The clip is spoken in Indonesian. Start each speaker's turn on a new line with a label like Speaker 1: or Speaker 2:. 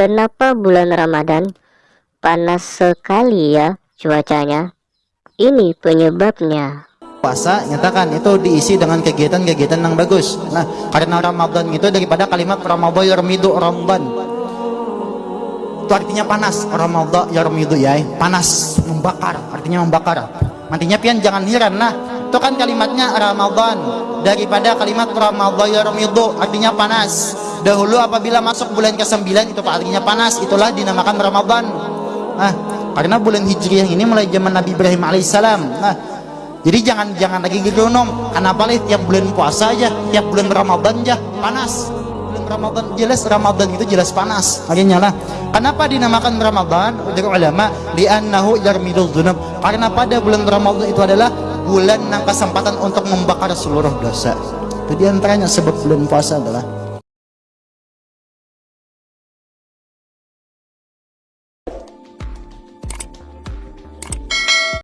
Speaker 1: Kenapa bulan Ramadan panas sekali ya cuacanya? Ini penyebabnya.
Speaker 2: puasa nyatakan itu diisi dengan kegiatan-kegiatan yang bagus. Nah karena Ramadan itu daripada kalimat Ramadan yarmidu Ramadan itu artinya panas. Ramadan yarmidu ya panas membakar artinya membakar. Nantinya pian jangan heran. Nah itu kan kalimatnya Ramadan. Daripada kalimat Ramadan yarmidu artinya panas dahulu apabila masuk bulan ke-9 itu artinya panas itulah dinamakan Ramadan nah karena bulan Hijriah ini mulai zaman Nabi Ibrahim alaihissalam nah jadi jangan jangan lagi gitu nom. Kenapa lih tiap bulan puasa aja, tiap bulan Ramadan aja panas. Bulan Ramadan jelas Ramadan itu jelas panas. Makanya lah. Kenapa dinamakan Ramadan? Dari ulama li'annahu yarmidul dzunub. Karena pada bulan Ramadan itu adalah bulan yang kesempatan untuk membakar seluruh dosa. Itu di antaranya sebab bulan puasa adalah